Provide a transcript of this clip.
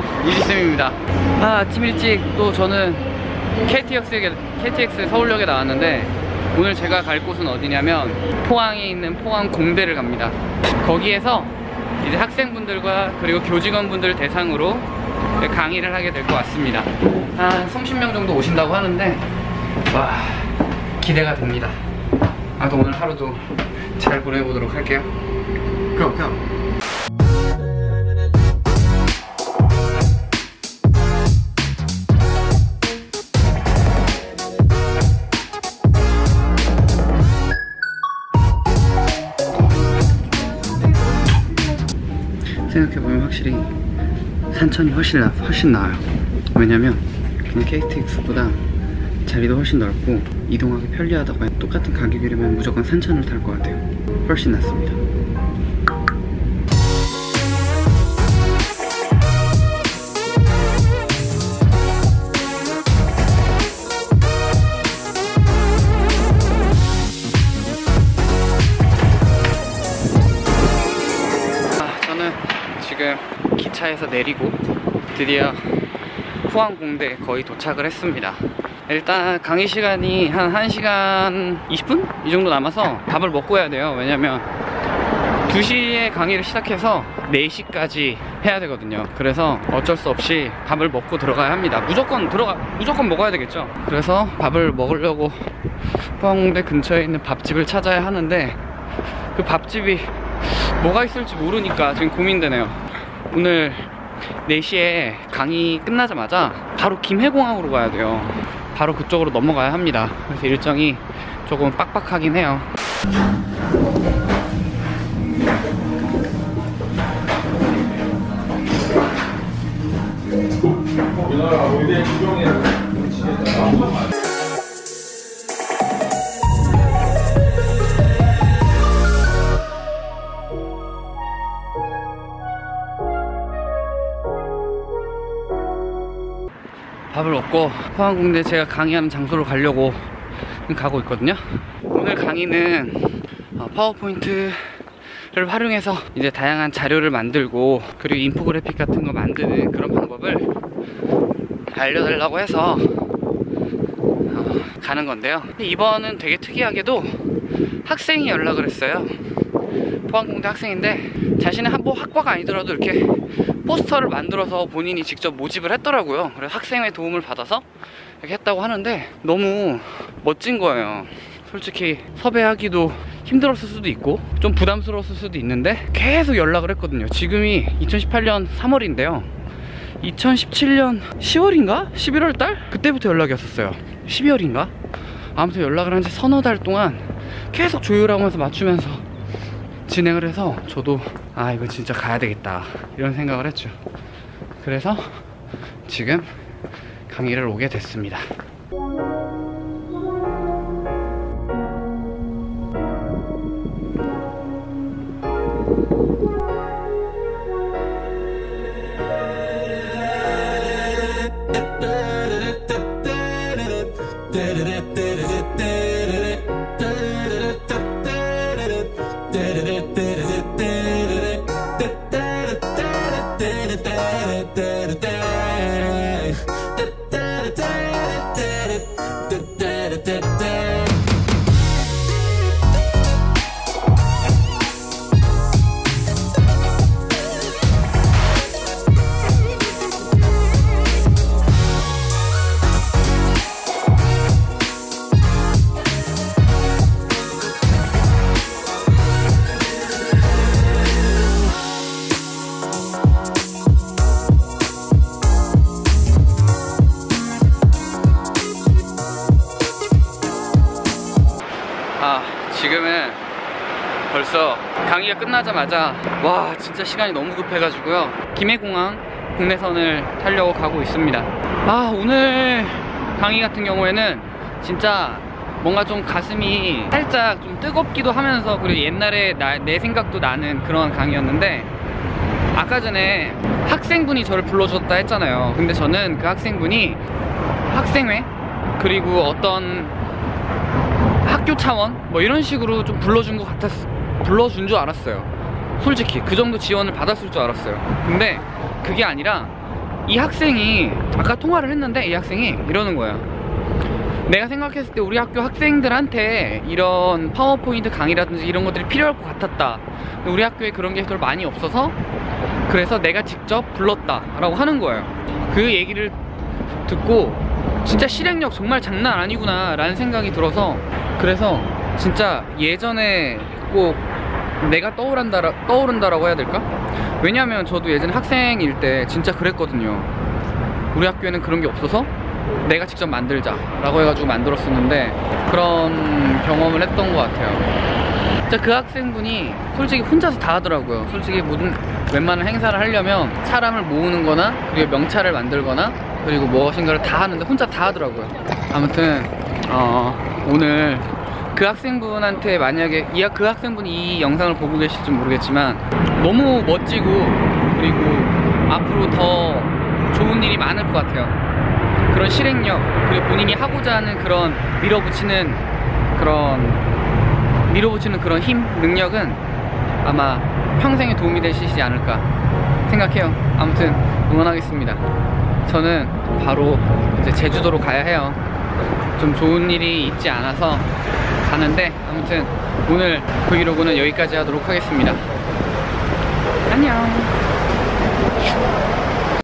안녕하세요 이지쌤입니다. 아, 아침 일찍 또 저는 KTX에, KTX 서울역에 나왔는데 오늘 제가 갈 곳은 어디냐면 포항에 있는 포항 공대를 갑니다. 거기에서 이제 학생분들과 그리고 교직원분들 대상으로 강의를 하게 될 것 같습니다. 한 30명 정도 오신다고 하는데 와 기대가 됩니다. 아또 오늘 하루도 잘 보내보도록 할게요. 그럼 그럼 생각해보면 확실히 산천이 훨씬, 나, 훨씬 나아요. 왜냐면 그냥 KTX보다 자리도 훨씬 넓고 이동하기 편리하다고 해 똑같은 가격이라면 무조건 산천을 탈 것 같아요. 훨씬 낫습니다 기차에서 내리고 드디어 포항공대 거의 도착을 했습니다. 일단 강의 시간이 한 1시간 20분? 이 정도 남아서 밥을 먹고 해야 돼요. 왜냐면 2시에 강의를 시작해서 4시까지 해야 되거든요. 그래서 어쩔 수 없이 밥을 먹고 들어가야 합니다. 무조건 들어가 무조건 먹어야 되겠죠? 그래서 밥을 먹으려고 포항공대 근처에 있는 밥집을 찾아야 하는데 그 밥집이 뭐가 있을지 모르니까 지금 고민되네요 오늘 4시에 강의 끝나자마자 바로 김해공항으로 가야 돼요. 바로 그쪽으로 넘어가야 합니다. 그래서 일정이 조금 빡빡하긴 해요 밥을 먹고 포항공대 제가 강의하는 장소로 가려고 가고 있거든요. 오늘 강의는 어, 파워포인트를 활용해서 이제 다양한 자료를 만들고 그리고 인포그래픽 같은 거 만드는 그런 방법을 알려달라고 해서 어, 가는 건데요. 이번은 되게 특이하게도 학생이 연락을 했어요. 포항공대 학생인데 자신의 한 뭐 학과가 아니더라도 이렇게 포스터를 만들어서 본인이 직접 모집을 했더라고요 그래서 학생의 도움을 받아서 이렇게 했다고 하는데 너무 멋진 거예요 솔직히 섭외하기도 힘들었을 수도 있고 좀 부담스러웠을 수도 있는데 계속 연락을 했거든요 지금이 2018년 3월인데요 2017년 10월인가? 11월 달? 그때부터 연락이 왔었어요 12월인가? 아무튼 연락을 한 지 서너 달 동안 계속 조율하면서 맞추면서 진행을 해서 저도 아 이거 진짜 가야 되겠다. 이런 생각을 했죠. 그래서 지금 강의를 오게 됐습니다 벌써 강의가 끝나자마자 와 진짜 시간이 너무 급해가지고요. 김해공항 국내선을 타려고 가고 있습니다. 아 오늘 강의 같은 경우에는 진짜 뭔가 좀 가슴이 살짝 좀 뜨겁기도 하면서 그리고 옛날에 나, 내 생각도 나는 그런 강의였는데 아까 전에 학생분이 저를 불러줬다 했잖아요. 근데 저는 그 학생분이 학생회 그리고 어떤 학교 차원 뭐 이런 식으로 좀 불러준 것 같았 불러준 줄 알았어요. 솔직히 그 정도 지원을 받았을 줄 알았어요. 근데 그게 아니라 이 학생이 아까 통화를 했는데 이 학생이 이러는 거예요 내가 생각했을 때 우리 학교 학생들한테 이런 파워포인트 강의라든지 이런 것들이 필요할 것 같았다. 우리 학교에 그런 게 많이 없어서 그래서 내가 직접 불렀다 라고 하는 거예요. 그 얘기를 듣고 진짜 실행력 정말 장난 아니구나 라는 생각이 들어서 그래서 진짜 예전에 꼭 내가 떠오른다, 떠오른다라고 해야 될까? 왜냐면 저도 예전에 학생일 때 진짜 그랬거든요. 우리 학교에는 그런 게 없어서 내가 직접 만들자 라고 해가지고 만들었었는데 그런 경험을 했던 것 같아요. 그 학생분이 솔직히 혼자서 다 하더라고요. 솔직히 모든 웬만한 행사를 하려면 사람을 모으는 거나 그리고 명찰을 만들거나 그리고 무엇인가를 다 하는데 혼자 다 하더라고요. 아무튼 어, 오늘 그 학생분한테 만약에 이, 학- 그 학생분이 이 영상을 보고 계실지 모르겠지만 너무 멋지고 그리고 앞으로 더 좋은 일이 많을 것 같아요. 그런 실행력 그리고 본인이 하고자 하는 그런 밀어붙이는 그런 밀어붙이는 그런 힘 능력은 아마 평생에 도움이 되시지 않을까 생각해요. 아무튼 응원하겠습니다. 저는 바로 이제 제주도로 가야 해요. 좀 좋은 일이 있지 않아서 가는데 아무튼 오늘 브이로그는 여기까지 하도록 하겠습니다. 안녕